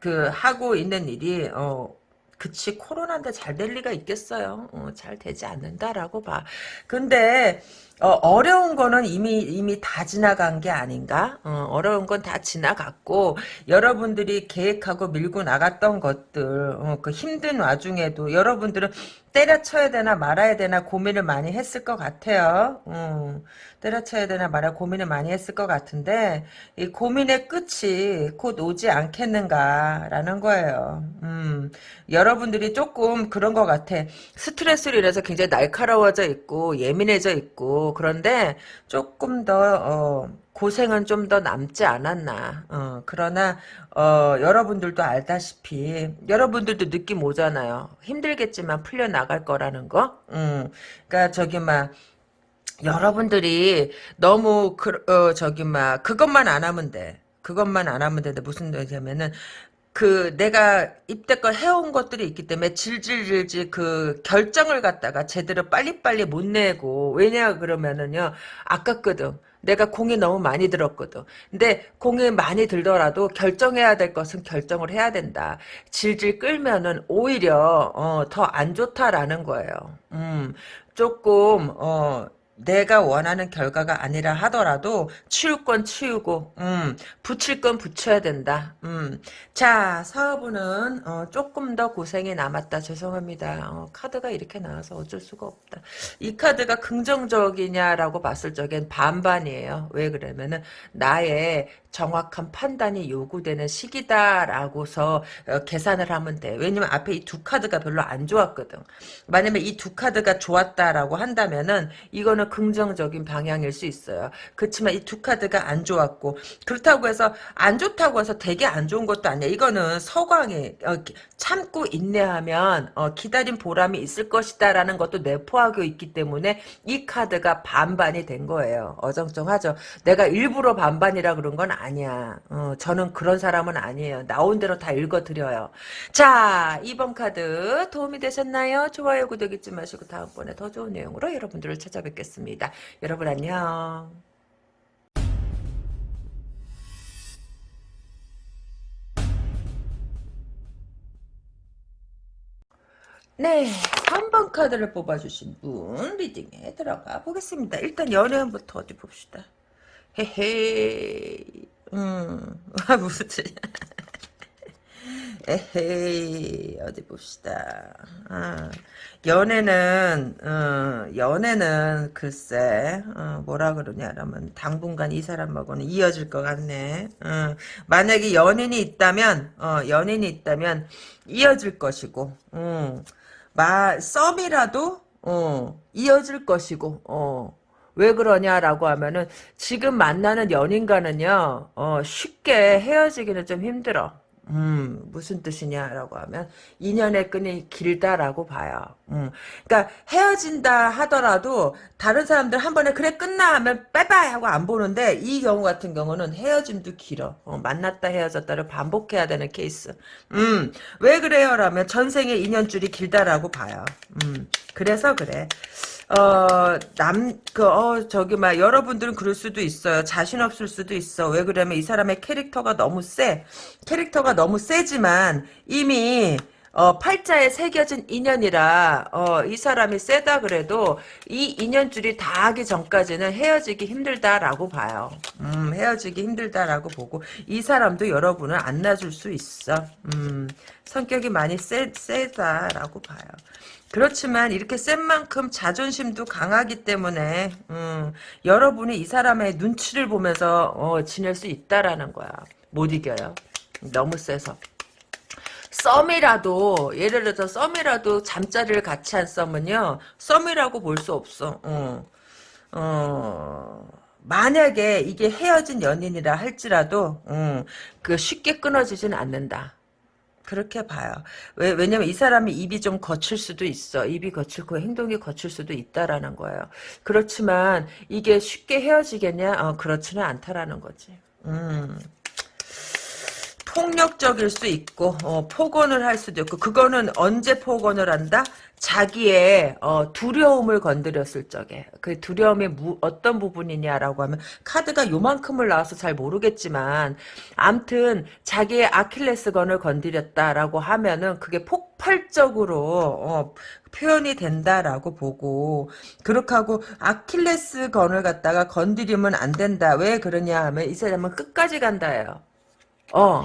그 하고 있는 일이 어 그치 코로나인데 잘 될 리가 있겠어요. 어, 잘 되지 않는다라고 봐. 근데 어, 려운 거는 이미 이미 다 지나간 게 아닌가? 어, 려운 건 다 지나갔고 여러분들이 계획하고 밀고 나갔던 것들 어, 그 힘든 와중에도 여러분들은 때려쳐야 되나 말아야 되나 고민을 많이 했을 것 같아요. 음, 때려쳐야 되나 말아 고민을 많이 했을 것 같은데 이 고민의 끝이 곧 오지 않겠는가라는 거예요. 음, 여러분들이 조금 그런 것 같아. 스트레스로 인해서 굉장히 날카로워져 있고 예민해져 그런데 조금 더 어, 고생은 좀 더 남지 않았나. 어, 그러나 어, 여러분들도 알다시피 여러분들도 느낌 오잖아요. 힘들겠지만 풀려 나갈 거라는 거. 음, 그러니까 저기 막 여러분들이 너무 그, 어, 저기 막 그것만 안 하면 돼. 그것만 안 하면 되는데 무슨 얘기냐면은 그 내가 입대껏 해온 것들이 있기 때문에 질질질질 그 결정을 갖다가 제대로 빨리빨리 못 내고 왜냐 그러면은요 아깝거든. 내가 공이 너무 많이 들었거든. 근데 공이 많이 들더라도 결정해야 될 것은 결정을 해야 된다. 질질 끌면은 오히려 어, 더 안 좋다라는 거예요. 음 조금 어 내가 원하는 결과가 아니라 하더라도 치울 건 치우고 음, 붙일 건 붙여야 된다. 음. 자 사업은 어, 조금 더 고생이 남았다. 죄송합니다. 어, 카드가 이렇게 나와서 어쩔 수가 없다. 이 카드가 긍정적이냐라고 봤을 적엔 반반이에요. 왜 그러면은 나의 정확한 판단이 요구되는 시기다라고서 어, 계산을 하면 돼. 왜냐면 앞에 이 두 카드가 별로 안 좋았거든. 만약에 이 두 카드가 좋았다라고 한다면은 이거는 긍정적인 방향일 수 있어요. 그렇지만 이 두 카드가 안 좋았고 그렇다고 해서 안 좋다고 해서 되게 안 좋은 것도 아니야. 이거는 서광이 어, 참고 인내하면 어, 기다린 보람이 있을 것이다라는 것도 내포하고 있기 때문에 이 카드가 반반이 된 거예요. 어정쩡하죠. 내가 일부러 반반이라 그런 건 아니야. 어, 저는 그런 사람은 아니에요. 나온 대로 다 읽어드려요. 자, 2번 카드 도움이 되셨나요? 좋아요, 구독 잊지 마시고 다음번에 더 좋은 내용으로 여러분들을 찾아뵙겠습니다. 여러분 안녕. 네, 3번 카드를 뽑아주신 분 리딩에 들어가 보겠습니다. 일단 연애운부터 어디 봅시다. 헤헤, 음, 아, *laughs* 무슨, 에헤이, 어디 봅시다. 아, 연애는, 어, 연애는 글쎄, 어, 뭐라 그러냐라면, 당분간 이 사람하고는 이어질 것 같네. 어, 만약에 연인이 있다면, 어, 연인이 있다면, 이어질 것이고, 음, 마, 썸이라도, 어, 이어질 것이고, 어, 왜 그러냐라고 하면은 지금 만나는 연인과는요 어, 쉽게 헤어지기는 좀 힘들어. 음, 무슨 뜻이냐라고 하면 인연의 끈이 길다라고 봐요. 음, 그러니까 헤어진다 하더라도 다른 사람들 한 번에 그래 끝나 하면 빠이빠이 하고 안 보는데 이 경우 같은 경우는 헤어짐도 길어. 어, 만났다 헤어졌다를 반복해야 되는 케이스. 음, 왜 그래요라면 전생의 인연줄이 길다라고 봐요. 음, 그래서 그래. 어, 남, 그, 어, 저기, 막, 여러분들은 그럴 수도 있어요. 자신 없을 수도 있어. 왜 그러면 이 사람의 캐릭터가 너무 세. 캐릭터가 너무 세지만, 이미, 어, 팔자에 새겨진 인연이라, 어, 이 사람이 세다 그래도, 이 인연줄이 다 하기 전까지는 헤어지기 힘들다라고 봐요. 음, 헤어지기 힘들다라고 보고, 이 사람도 여러분을 안 놔줄 수 있어. 음, 성격이 많이 세, 세다라고 봐요. 그렇지만 이렇게 센 만큼 자존심도 강하기 때문에 음, 여러분이 이 사람의 눈치를 보면서 어, 지낼 수 있다라는 거야. 못 이겨요. 너무 세서. 썸이라도 예를 들어서 썸이라도 잠자리를 같이 한 썸은요 썸이라고 볼 수 없어. 어, 어, 만약에 이게 헤어진 연인이라 할지라도 음, 그 쉽게 끊어지진 않는다. 그렇게 봐요. 왜, 왜냐면 이 사람이 입이 좀 거칠 수도 있어. 입이 거칠고 행동이 거칠 수도 있다라는 거예요. 그렇지만 이게 쉽게 헤어지겠냐? 어, 그렇지는 않다라는 거지. 음. 폭력적일 수 있고 어, 폭언을 할 수도 있고 그거는 언제 폭언을 한다? 자기의 어, 두려움을 건드렸을 적에 그 두려움의 무, 어떤 부분이냐라고 하면 카드가 요만큼을 나와서 잘 모르겠지만 암튼 자기의 아킬레스건을 건드렸다라고 하면은 그게 폭발적으로 어, 표현이 된다라고 보고 그렇게 하고 아킬레스건을 갖다가 건드리면 안 된다. 왜 그러냐 하면 이 사람은 끝까지 간다예요. 어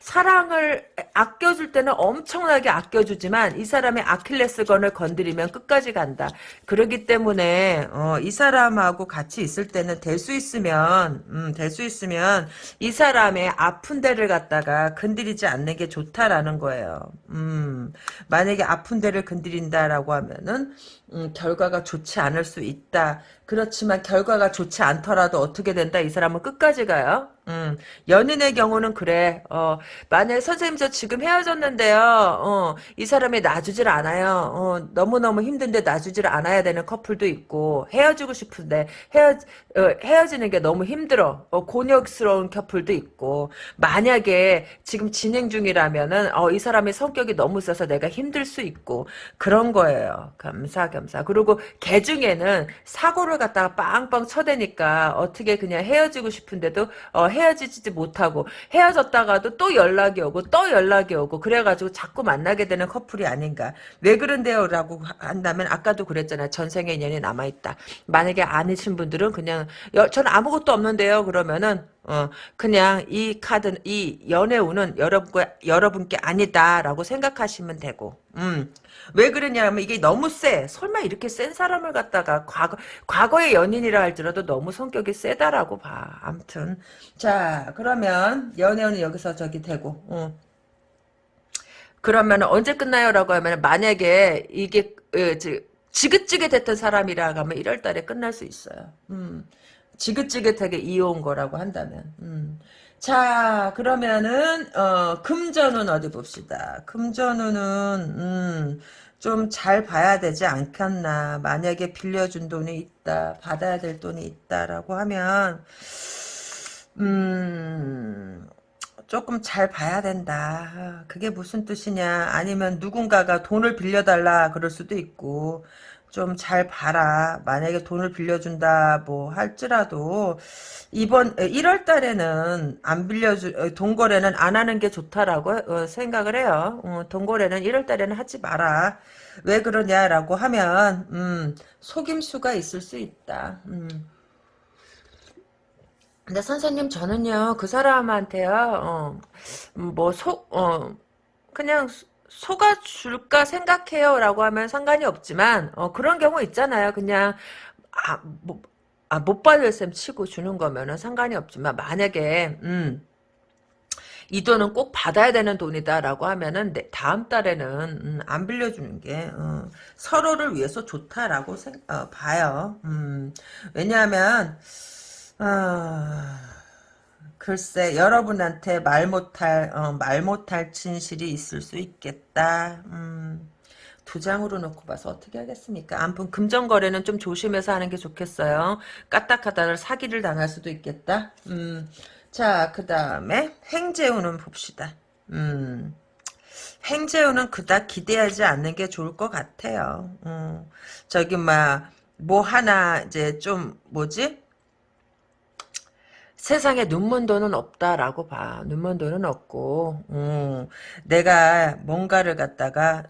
사랑을 아껴줄 때는 엄청나게 아껴주지만 이 사람의 아킬레스건을 건드리면 끝까지 간다. 그러기 때문에 어, 이 사람하고 같이 있을 때는 될 수 있으면 음, 될 수 있으면 이 사람의 아픈 데를 갖다가 건드리지 않는 게 좋다라는 거예요. 음, 만약에 아픈 데를 건드린다라고 하면은 음, 결과가 좋지 않을 수 있다. 그렇지만 결과가 좋지 않더라도 어떻게 된다? 이 사람은 끝까지 가요. 음, 연인의 경우는 그래. 어, 만약 선생님 저 지금 헤어졌는데요. 어, 이 사람이 놔주질 않아요. 어, 너무너무 힘든데 놔주질 않아야 되는 커플도 있고 헤어지고 싶은데 헤어, 어, 헤어지는 게 너무 힘들어. 어, 곤욕스러운 커플도 있고 만약에 지금 진행 중이라면은 어, 이 사람의 성격이 너무 세서 내가 힘들 수 있고 그런 거예요. 감사 겸사. 그리고 개 중에는 사고를 갖다가 빵빵 쳐대니까 어떻게 그냥 헤어지고 싶은데도 어, 헤 헤어지지 못하고 헤어졌다가도 또 연락이 오고 또 연락이 오고 그래가지고 자꾸 만나게 되는 커플이 아닌가. 왜 그런데요? 라고 한다면 아까도 그랬잖아요. 전생의 인연이 남아있다. 만약에 아니신 분들은 그냥 저는 아무것도 없는데요. 그러면은 어, 그냥 이 카드, 이 연애운은 여러분께, 여러분께 아니다라고 생각하시면 되고, 음. 왜 그러냐면 이게 너무 세. 설마 이렇게 센 사람을 갖다가 과거, 과거의 연인이라 할지라도 너무 성격이 세다라고 봐. 암튼. 자, 그러면 연애운은 여기서 저기 되고, 어. 그러면 언제 끝나요? 라고 하면 만약에 이게, 어, 지긋지긋 했던 사람이라 하면 1월 달에 끝날 수 있어요. 음. 지긋지긋하게 이어온 거라고 한다면. 음. 자, 그러면은, 어, 금전은 어디 봅시다. 금전운은, 음, 좀 잘 봐야 되지 않겠나. 만약에 빌려준 돈이 있다, 받아야 될 돈이 있다라고 하면, 음, 조금 잘 봐야 된다. 그게 무슨 뜻이냐. 아니면 누군가가 돈을 빌려달라 그럴 수도 있고, 좀 잘 봐라. 만약에 돈을 빌려준다 뭐 할지라도 이번 1월 달에는 안 빌려주 동거래는 안 하는 게 좋다라고 어, 생각을 해요. 어, 동거래는 1월 달에는 하지 마라. 왜 그러냐라고 하면 음, 속임수가 있을 수 있다. 음. 근데 선생님 저는요 그 사람한테요 어, 뭐속 어, 그냥 속아줄까 생각해요 라고 하면 상관이 없지만 어, 그런 경우 있잖아요 그냥 아, 뭐, 아, 못 받을 셈 치고 주는 거면은 상관이 없지만 만약에 음, 이 돈은 꼭 받아야 되는 돈이다라고 하면은 내, 다음 달에는 음, 안 빌려주는 게 어, 서로를 위해서 좋다라고 생, 어, 봐요. 음, 왜냐하면 어, 글쎄 여러분한테 말 못할 어, 말 못할 진실이 있을 수 있겠다. 음, 두 장으로 놓고 봐서 어떻게 하겠습니까? 아무튼 금전 거래는 좀 조심해서 하는 게 좋겠어요. 까딱하다를 사기를 당할 수도 있겠다. 음, 자, 그 다음에 행재운은 봅시다. 음, 행재운은 그닥 기대하지 않는 게 좋을 것 같아요. 음, 저기 막 뭐 하나 이제 좀 뭐지? 세상에 눈먼 돈은 없다라고 봐. 눈먼 돈은 없고, 음, 내가 뭔가를 갖다가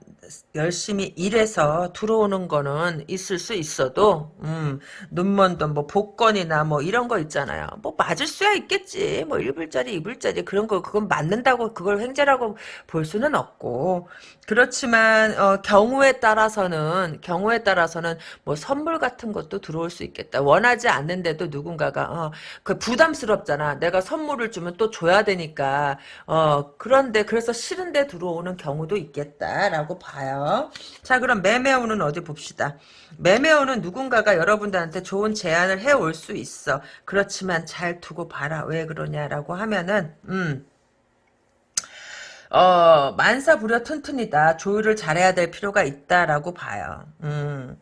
열심히 일해서 들어오는 거는 있을 수 있어도 음, 눈먼 돈, 뭐 복권이나 뭐 이런 거 있잖아요. 뭐 맞을 수야 있겠지. 뭐 1불짜리, 2불짜리 그런 거 그건 맞는다고 그걸 횡재라고 볼 수는 없고 그렇지만 어, 경우에 따라서는 경우에 따라서는 뭐 선물 같은 것도 들어올 수 있겠다. 원하지 않는데도 누군가가 어, 그 부담스럽잖아. 내가 선물을 주면 또 줘야 되니까 어, 그런데 그래서 싫은데 들어오는 경우도 있겠다라고 봐. 봐요. 자 그럼 매매운은 어디 봅시다. 매매운은 누군가가 여러분들한테 좋은 제안을 해올 수 있어. 그렇지만 잘 두고 봐라. 왜 그러냐라고 하면은 음. 어, 만사부려 튼튼이다. 조율을 잘해야 될 필요가 있다라고 봐요. 음,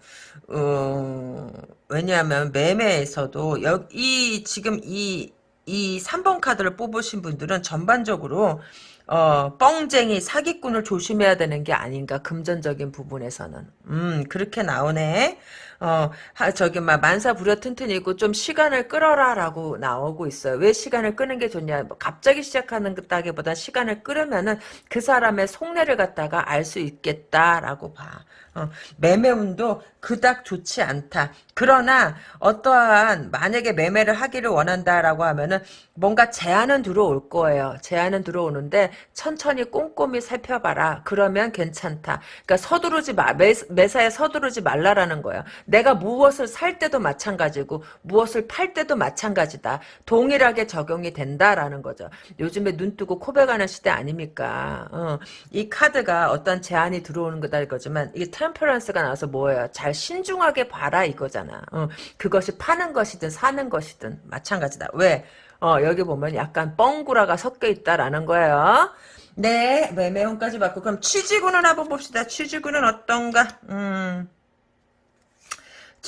어, 왜냐하면 매매에서도 여기 지금 이, 이 3번 카드를 뽑으신 분들은 전반적으로 어, 뻥쟁이 사기꾼을 조심해야 되는 게 아닌가 금전적인 부분에서는. 음 그렇게 나오네 어, 하, 저기, 막, 만사 부려 튼튼이고, 좀 시간을 끌어라 라고 나오고 있어요. 왜 시간을 끄는 게 좋냐. 뭐 갑자기 시작하는 것다기보다 시간을 끌으면은 그 사람의 속내를 갖다가 알 수 있겠다라고 봐. 어, 매매운도 그닥 좋지 않다. 그러나 어떠한 만약에 매매를 하기를 원한다라고 하면은 뭔가 제안은 들어올 거예요. 제안은 들어오는데 천천히 꼼꼼히 살펴봐라. 그러면 괜찮다. 그러니까 서두르지 마. 매, 매사에 서두르지 말라라는 거예요. 내가 무엇을 살 때도 마찬가지고 무엇을 팔 때도 마찬가지다. 동일하게 적용이 된다라는 거죠. 요즘에 눈 뜨고 코베가는 시대 아닙니까? 어, 이 카드가 어떤 제안이 들어오는 거다 이거지만 이게 트램퍼런스가 나와서 뭐예요? 잘 신중하게 봐라 이거잖아. 어, 그것이 파는 것이든 사는 것이든 마찬가지다. 왜? 어, 여기 보면 약간 뻥구라가 섞여 있다라는 거예요. 네, 매매운까지 받고 그럼 취지구는 한번 봅시다. 취지구는 어떤가? 음.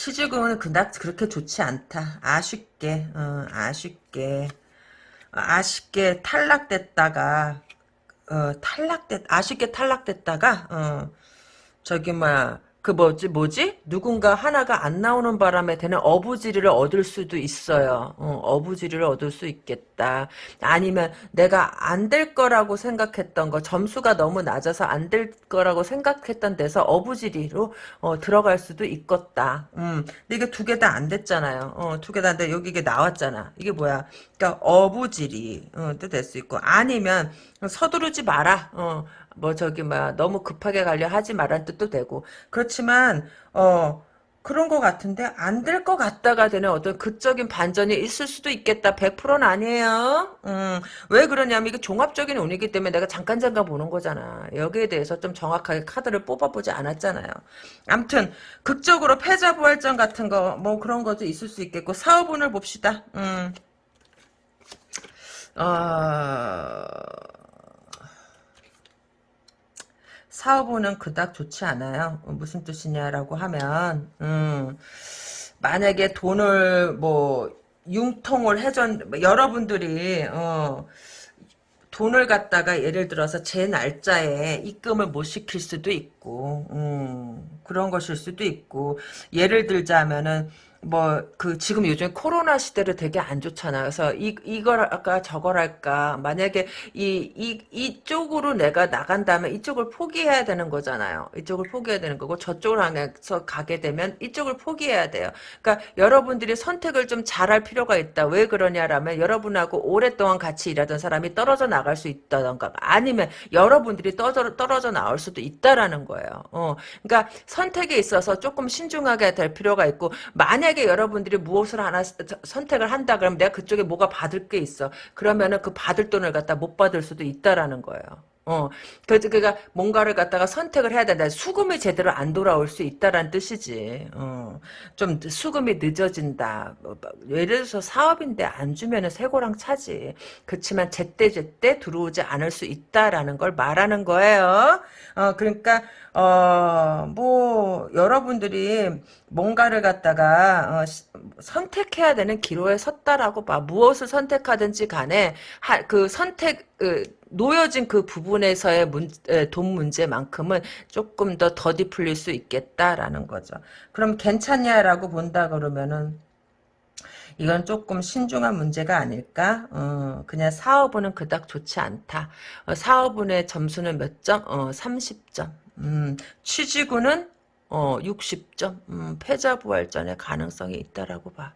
취직은 그닥 그렇게 좋지 않다. 아쉽게, 어, 아쉽게, 아쉽게 탈락됐다가, 어, 탈락됐, 아쉽게 탈락됐다가, 어, 저기, 뭐, 그 뭐지 뭐지 누군가 하나가 안 나오는 바람에 되는 어부지리를 얻을 수도 있어요. 어, 부지리를 얻을 수 있겠다. 아니면 내가 안 될 거라고 생각했던 거 점수가 너무 낮아서 안 될 거라고 생각했던 데서 어부지리로 어, 들어갈 수도 있겠다. 음, 근데 이게 두 개 다 안 됐잖아요. 어, 두 개 다 안 돼. 여기 이게 나왔잖아. 이게 뭐야? 그러니까 어부지리 어, 될수 있고 아니면 서두르지 마라. 어, 뭐 저기 막 너무 급하게 가려 하지 말란 뜻도 되고 그렇지만 어 그런 것 같은데 안 될 것 같다가 되는 어떤 극적인 반전이 있을 수도 있겠다. 100%는 아니에요. 음, 왜 그러냐면 이게 종합적인 운이기 때문에 내가 잠깐 잠깐 보는 거잖아. 여기에 대해서 좀 정확하게 카드를 뽑아보지 않았잖아요. 암튼 극적으로 패자부활전 같은 거 뭐 그런 것도 있을 수 있겠고 사업운을 봅시다. 음. 어... 사업운은 그닥 좋지 않아요. 어, 무슨 뜻이냐라고 하면 음, 만약에 돈을 뭐 융통을 해전 여러분들이 어, 돈을 갖다가 예를 들어서 제 날짜에 입금을 못 시킬 수도 있고 음, 그런 것일 수도 있고 예를 들자면은 뭐 그 지금 요즘 코로나 시대를 되게 안 좋잖아. 그래서 이 이걸 할까 저걸 할까. 만약에 이 이 이쪽으로 내가 나간다면 이쪽을 포기해야 되는 거잖아요. 이쪽을 포기해야 되는 거고 저쪽을 향해서 가게 되면 이쪽을 포기해야 돼요. 그러니까 여러분들이 선택을 좀 잘할 필요가 있다. 왜 그러냐라면 여러분하고 오랫동안 같이 일하던 사람이 떨어져 나갈 수 있다던가 아니면 여러분들이 떨어져 떨어져 나올 수도 있다라는 거예요. 어. 그러니까 선택에 있어서 조금 신중하게 될 필요가 있고 만약 만약에 여러분들이 무엇을 하나 선택을 한다 그러면 내가 그쪽에 뭐가 받을 게 있어. 그러면은 그 받을 돈을 갖다 못 받을 수도 있다라는 거예요. 어, 그가 뭔가를 갖다가 선택을 해야 된다. 수금이 제대로 안 돌아올 수 있다라는 뜻이지. 어, 좀 수금이 늦어진다. 뭐, 뭐, 예를 들어서 사업인데 안 주면은 세고랑 차지. 그렇지만 제때 제때 들어오지 않을 수 있다라는 걸 말하는 거예요. 어, 그러니까 어, 뭐, 여러분들이 뭔가를 갖다가, 어, 시, 선택해야 되는 기로에 섰다라고 봐. 무엇을 선택하든지 간에, 하, 그 선택, 그, 놓여진 그 부분에서의 문, 에, 돈 문제만큼은 조금 더 더디 풀릴 수 있겠다라는 거죠. 그럼 괜찮냐라고 본다 그러면은, 이건 조금 신중한 문제가 아닐까? 어, 그냥 사업은 그닥 좋지 않다. 어, 사업운의 점수는 몇 점? 어, 30점. 음, 취직운은 어, 60점. 음, 패자부활전의 가능성이 있다라고 봐.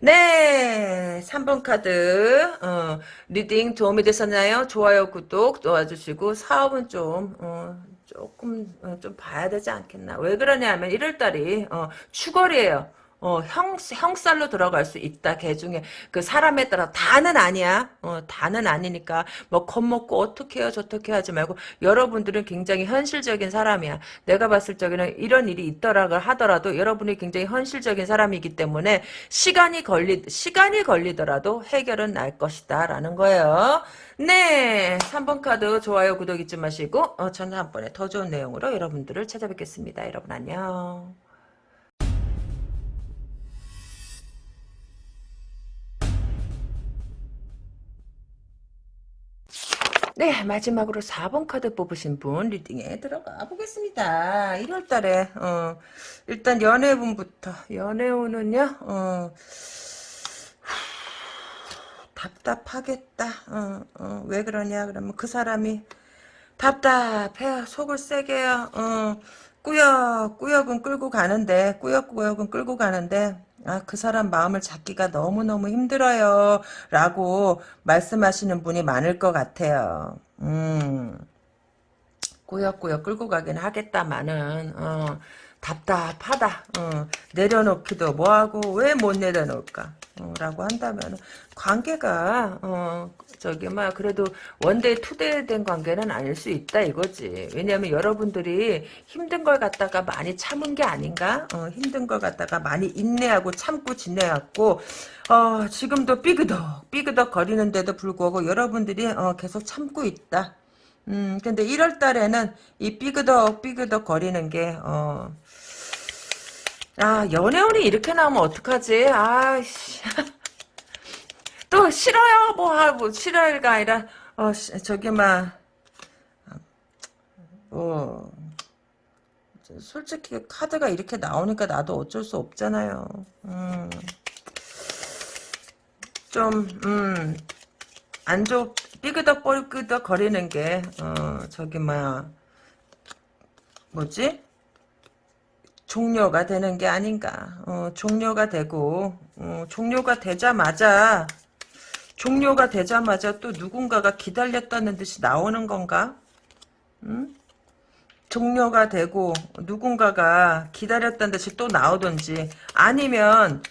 네, 3번 카드. 어, reading 도움이 되셨나요? 좋아요, 구독 도와주시고 사업은 좀 어, 조금 어, 좀 봐야 되지 않겠나. 왜 그러냐면 1월달이 어, 축월이에요. 어, 형, 형살로 들어갈 수 있다, 개 중에. 그 사람에 따라 다는 아니야. 어, 다는 아니니까, 뭐, 겁먹고 어떻게 해요, 저떻게 하지 말고, 여러분들은 굉장히 현실적인 사람이야. 내가 봤을 적에는 이런 일이 있더라고 하더라도, 여러분이 굉장히 현실적인 사람이기 때문에, 시간이 걸리, 시간이 걸리더라도 해결은 날 것이다, 라는 거예요. 네, 3번 카드 좋아요, 구독 잊지 마시고, 어, 저는 한 번에 더 좋은 내용으로 여러분들을 찾아뵙겠습니다. 여러분 안녕. 네, 마지막으로 4번 카드 뽑으신 분 리딩에 들어가 보겠습니다. 1월 달에 어, 일단 연애운부터 연애운은요. 어, *sighs* 답답하겠다. 어, 어, 왜 그러냐 그러면 그 사람이 답답해 속을 세게요. 어, 꾸역꾸역은 끌고 가는데 꾸역꾸역은 끌고 가는데 아, 그 사람 마음을 잡기가 너무너무 힘들어요. 라고 말씀하시는 분이 많을 것 같아요. 음, 꾸역꾸역 끌고 가긴 하겠다마는, 어, 답답하다. 어, 내려놓기도 뭐하고 왜 못 내려놓을까? 어, 라고 한다면 관계가 어, 저기 막 그래도 one day two day 된 관계는 아닐 수 있다 이거지. 왜냐하면 여러분들이 힘든 걸 갖다가 많이 참은 게 아닌가? 어, 힘든 걸 갖다가 많이 인내하고 참고 지내왔고 어, 지금도 삐그덕 삐그덕 거리는데도 불구하고 여러분들이 어, 계속 참고 있다. 음, 근데 1월 달에는 이 삐그덕 삐그덕 거리는 게 어, 아, 연애운이 이렇게 나오면 어떡하지? 아이씨. *laughs* 또 싫어요 뭐 하고 싫어요가 아니라 어 저기 막뭐 솔직히 카드가 이렇게 나오니까 나도 어쩔 수 없잖아요. 음. 좀, 음, 안 좋, 삐그덕 뻘끄덕 거리는 게, 어, 저기, 뭐야, 뭐지? 종료가 되는 게 아닌가. 어, 종료가 되고, 어, 종료가 되자마자, 종료가 되자마자 또 누군가가 기다렸다는 듯이 나오는 건가? 음? 종료가 되고 누군가가 기다렸다는 듯이 또 나오든지 아니면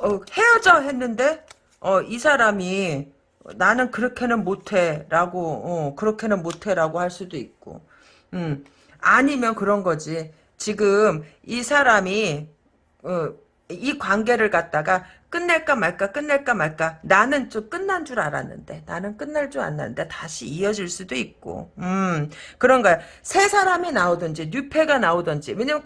어, 헤어져 했는데 어, 이 사람이 나는 그렇게는 못해라고 어, 그렇게는 못해라고 할 수도 있고 음, 아니면 그런 거지 지금 이 사람이 어, 이 관계를 갖다가 끝낼까 말까 끝낼까 말까 나는 좀 끝난 줄 알았는데 나는 끝날 줄 알았는데 다시 이어질 수도 있고 음 그런 거야 새 사람이 나오든지 뉴페가 나오든지 왜냐면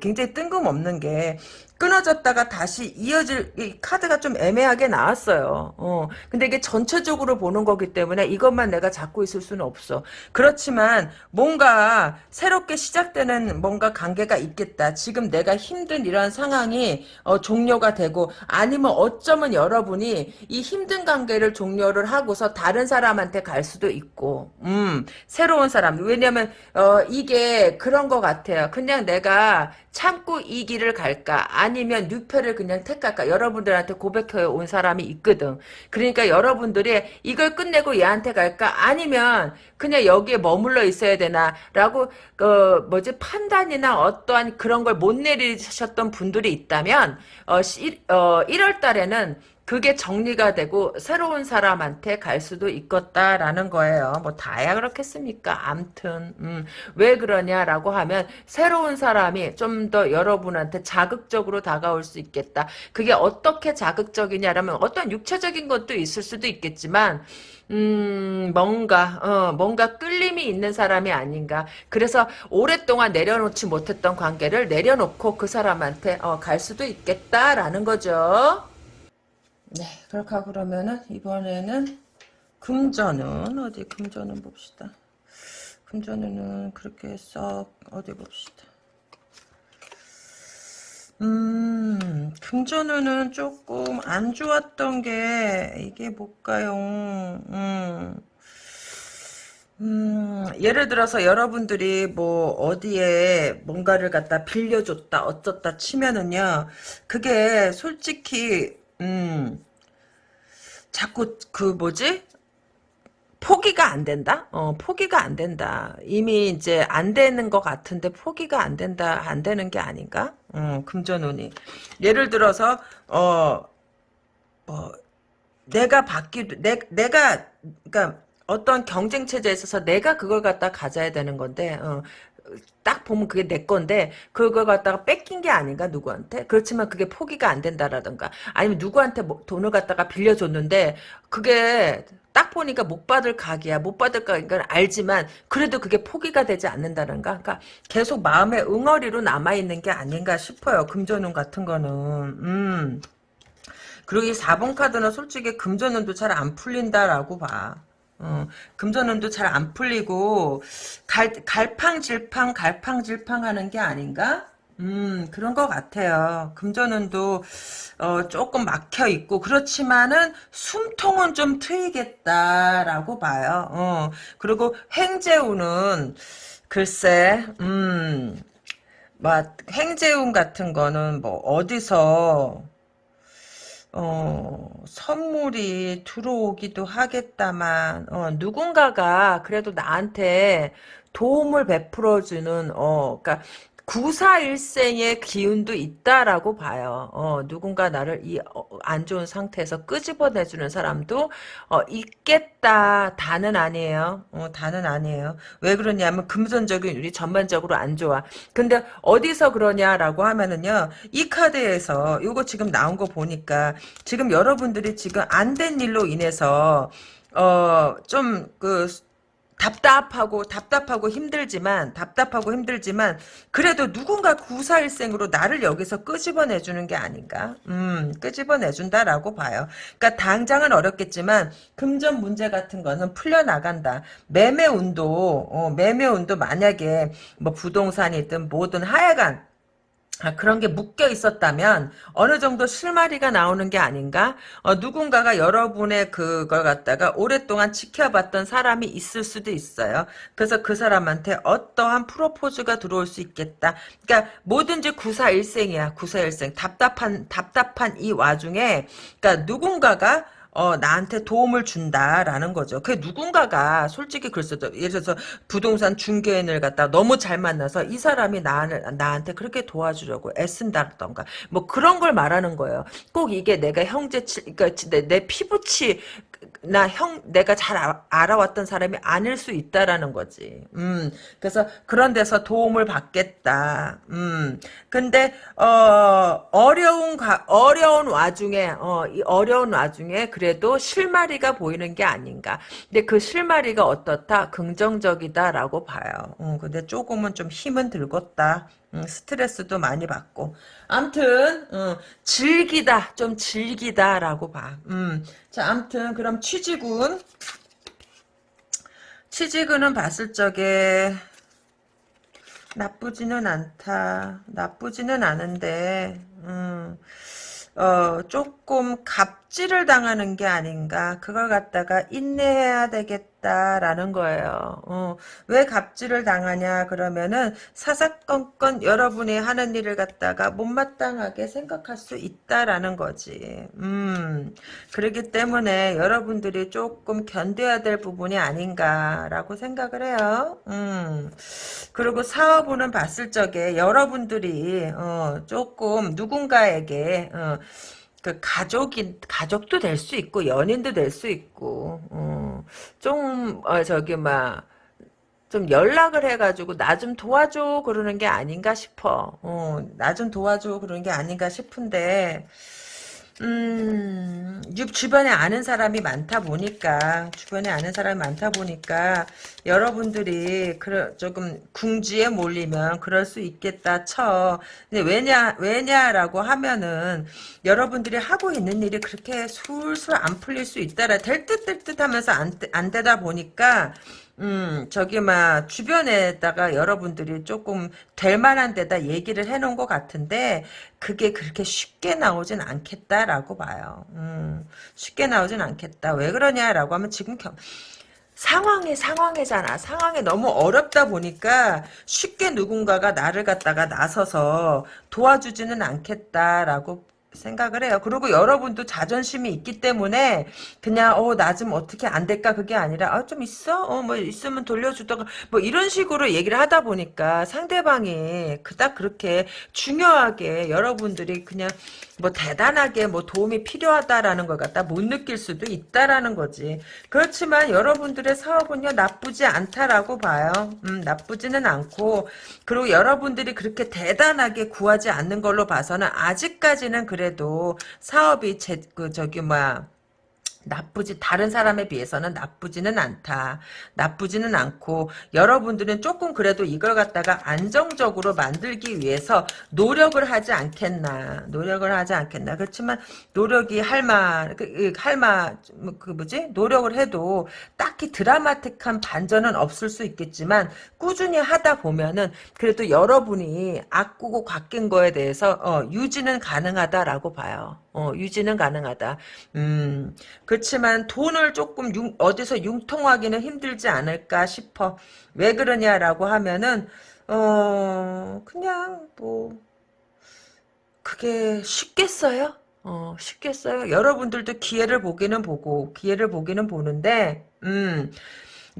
굉장히 뜬금없는 게 끊어졌다가 다시 이어질 이 카드가 좀 애매하게 나왔어요. 어. 근데 이게 전체적으로 보는 거기 때문에 이것만 내가 잡고 있을 수는 없어. 그렇지만 뭔가 새롭게 시작되는 뭔가 관계가 있겠다. 지금 내가 힘든 이런 상황이 어, 종료가 되고 아니면 어쩌면 여러분이 이 힘든 관계를 종료를 하고서 다른 사람한테 갈 수도 있고 음 새로운 사람 왜냐면 어, 이게 그런 것 같아요. 그냥 내가 참고 이 길을 갈까? 아니면 뉴페를 그냥 택할까? 여러분들한테 고백해 온 사람이 있거든. 그러니까 여러분들이 이걸 끝내고 얘한테 갈까? 아니면 그냥 여기에 머물러 있어야 되나? 라고 어, 뭐지? 판단이나 어떠한 그런 걸 못 내리셨던 분들이 있다면 어, 시, 어 1월 달에는 그게 정리가 되고 새로운 사람한테 갈 수도 있겠다라는 거예요. 뭐 다야 그렇겠습니까? 암튼 음, 왜 그러냐라고 하면 새로운 사람이 좀 더 여러분한테 자극적으로 다가올 수 있겠다. 그게 어떻게 자극적이냐라면 어떤 육체적인 것도 있을 수도 있겠지만 음, 뭔가, 어, 뭔가 끌림이 있는 사람이 아닌가. 그래서 오랫동안 내려놓지 못했던 관계를 내려놓고 그 사람한테, 어, 갈 수도 있겠다라는 거죠. 네, 하고 그러면은 이번에는 금전은 어디 금전은 봅시다. 금전은 그렇게 썩 어디 봅시다. 음, 금전은 조금 안 좋았던 게 이게 뭘까요? 음. 음, 예를 들어서 여러분들이 뭐 어디에 뭔가를 갖다 빌려줬다 어쩌다 치면은요 그게 솔직히 음, 자꾸 그 뭐지? 포기가 안 된다? 어, 포기가 안 된다. 이미 이제 안 되는 것 같은데 포기가 안 된다, 안 되는 게 아닌가? 어, 금전운이. 예를 들어서, 어, 뭐, 내가 받기, 내, 내가, 그니까, 어떤 경쟁 체제에 있어서 내가 그걸 갖다 가져야 되는 건데, 어, 딱 보면 그게 내 건데 그걸 갖다가 뺏긴 게 아닌가 누구한테? 그렇지만 그게 포기가 안 된다라든가 아니면 누구한테 뭐 돈을 갖다가 빌려줬는데 그게 딱 보니까 못 받을 각이야. 못 받을 각인 건 알지만 그래도 그게 포기가 되지 않는다는가 그러니까 계속 마음의 응어리로 남아있는 게 아닌가 싶어요 금전운 같은 거는. 음. 그리고 이 4번 카드는 솔직히 금전운도 잘 안 풀린다라고 봐 어, 금전운도 잘 안 풀리고 갈, 갈팡질팡 갈팡질팡 하는 게 아닌가? 음 그런 것 같아요. 금전운도 어, 조금 막혀 있고 그렇지만은 숨통은 좀 트이겠다라고 봐요. 어, 그리고 행재운은 글쎄 음막 행재운 같은 거는 뭐 어디서 어, 선물이 들어오기도 하겠다만, 어, 누군가가 그래도 나한테 도움을 베풀어주는, 어, 그니까, 구사일생의 기운도 있다라고 봐요. 어, 누군가 나를 이 안 좋은 상태에서 끄집어내주는 사람도 어, 있겠다. 다는 아니에요. 어, 다는 아니에요. 왜 그러냐면 금전적인 우리 전반적으로 안 좋아. 근데 어디서 그러냐라고 하면은요. 이 카드에서 이거 지금 나온 거 보니까 지금 여러분들이 지금 안 된 일로 인해서 어, 좀 그 답답하고 답답하고 힘들지만 답답하고 힘들지만 그래도 누군가 구사일생으로 나를 여기서 끄집어내 주는 게 아닌가? 음, 끄집어내 준다라고 봐요. 그러니까 당장은 어렵겠지만 금전 문제 같은 거는 풀려 나간다. 매매 운도 어, 매매 운도 만약에 뭐 부동산이든 뭐든 하여간 아, 그런 게 묶여 있었다면 어느 정도 실마리가 나오는 게 아닌가? 어, 누군가가 여러분의 그걸 갖다가 오랫동안 지켜봤던 사람이 있을 수도 있어요. 그래서 그 사람한테 어떠한 프로포즈가 들어올 수 있겠다. 그러니까 뭐든지 구사일생이야. 구사일생. 답답한 답답한 이 와중에 그러니까 누군가가 어, 나한테 도움을 준다라는 거죠. 그 누군가가 솔직히 그랬어도 예를 들어서 부동산 중개인을 갖다 너무 잘 만나서 이 사람이 나, 나한테 그렇게 도와주려고 애쓴다던가 뭐 그런 걸 말하는 거예요. 꼭 이게 내가 형제치, 그러니까 내, 내 피부치 나 형 내가 잘 아, 알아왔던 사람이 아닐 수 있다라는 거지. 음. 그래서 그런 데서 도움을 받겠다. 음. 근데 어 어려운 가, 어려운 와중에 어 이 어려운 와중에 그래도 실마리가 보이는 게 아닌가. 근데 그 실마리가 어떻다? 긍정적이다라고 봐요. 음, 근데 조금은 좀 힘은 들겠다. 음, 스트레스도 많이 받고. 암튼, 어, 즐기다, 좀 즐기다라고 봐. 음, 자, 암튼, 그럼 취지군. 취지군은 봤을 적에, 나쁘지는 않다. 나쁘지는 않은데, 음, 어, 조금 갑 질을 당하는 게 아닌가. 그걸 갖다가 인내해야 되겠다라는 거예요. 어, 왜 갑질을 당하냐 그러면은 사사건건 여러분이 하는 일을 갖다가 못마땅하게 생각할 수 있다라는 거지. 음, 그렇기 때문에 여러분들이 조금 견뎌야 될 부분이 아닌가라고 생각을 해요. 음, 그리고 사업은 봤을 적에 여러분들이 어, 조금 누군가에게 어, 그 가족인 가족도 될 수 있고 연인도 될 수 있고 어, 좀 어, 저기 막 좀 연락을 해가지고 나 좀 도와줘 그러는 게 아닌가 싶어. 어, 나 좀 도와줘 그러는 게 아닌가 싶은데 음, 주변에 아는 사람이 많다 보니까, 주변에 아는 사람이 많다 보니까, 여러분들이, 그, 조금, 궁지에 몰리면 그럴 수 있겠다 쳐. 근데 왜냐, 왜냐라고 하면은, 여러분들이 하고 있는 일이 그렇게 술술 안 풀릴 수 있다라, 될 듯 될 듯 하면서 안, 안 되다 보니까, 음, 저기, 막, 주변에다가 여러분들이 조금 될 만한 데다 얘기를 해놓은 것 같은데, 그게 그렇게 쉽게 나오진 않겠다라고 봐요. 음, 쉽게 나오진 않겠다. 왜 그러냐라고 하면 지금 겨, 상황이 상황이잖아. 상황이 너무 어렵다 보니까 쉽게 누군가가 나를 갖다가 나서서 도와주지는 않겠다라고 생각을 해요. 그리고 여러분도 자존심이 있기 때문에 그냥 어 나 좀 어떻게 안 될까 그게 아니라 아 좀 있어? 어 뭐 있으면 돌려주다가 뭐 이런 식으로 얘기를 하다 보니까 상대방이 그닥 그렇게 중요하게 여러분들이 그냥 뭐 대단하게 뭐 도움이 필요하다라는 걸 갖다 못 느낄 수도 있다라는 거지. 그렇지만 여러분들의 사업은요 나쁘지 않다라고 봐요. 음 나쁘지는 않고 그리고 여러분들이 그렇게 대단하게 구하지 않는 걸로 봐서는 아직까지는 그래 도 사업이 제 그 저기 뭐야 나쁘지 다른 사람에 비해서는 나쁘지는 않다. 나쁘지는 않고 여러분들은 조금 그래도 이걸 갖다가 안정적으로 만들기 위해서 노력을 하지 않겠나. 노력을 하지 않겠나. 그렇지만 노력이 할만 그, 그 할만 뭐, 그 뭐지? 노력을 해도 딱히 드라마틱한 반전은 없을 수 있겠지만 꾸준히 하다 보면은 그래도 여러분이 아꾸고 깎인 거에 대해서 어, 유지는 가능하다라고 봐요. 어, 유지는 가능하다. 음, 그 렇지만 돈을 조금 융, 어디서 융통하기는 힘들지 않을까 싶어. 왜 그러냐라고 하면은, 어, 그냥 뭐, 그게 쉽겠어요? 어, 쉽겠어요? 여러분들도 기회를 보기는 보고, 기회를 보기는 보는데, 음,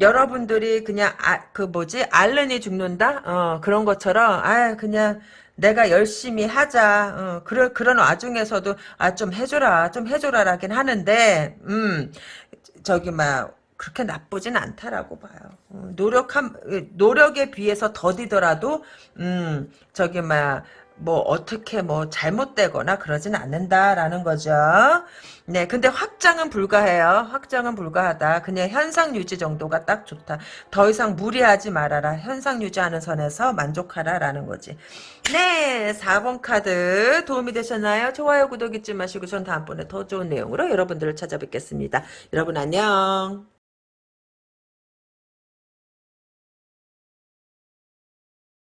여러분들이 그냥, 아, 그 뭐지, 알른이 죽는다? 어, 그런 것처럼, 아, 그냥, 내가 열심히 하자. 어, 그런 그런 와중에서도 아 좀 해줘라, 좀 해줘라라긴 하는데, 음 저기 막 그렇게 나쁘진 않다라고 봐요. 어, 노력한 노력에 비해서 더디더라도, 음 저기 막 뭐 어떻게 뭐 잘못되거나 그러진 않는다라는 거죠. 네, 근데 확장은 불가해요. 확장은 불가하다. 그냥 현상 유지 정도가 딱 좋다. 더 이상 무리하지 말아라. 현상 유지하는 선에서 만족하라라는 거지. 네, 4번 카드 도움이 되셨나요? 좋아요, 구독 잊지 마시고 전 다음번에 더 좋은 내용으로 여러분들을 찾아뵙겠습니다. 여러분 안녕.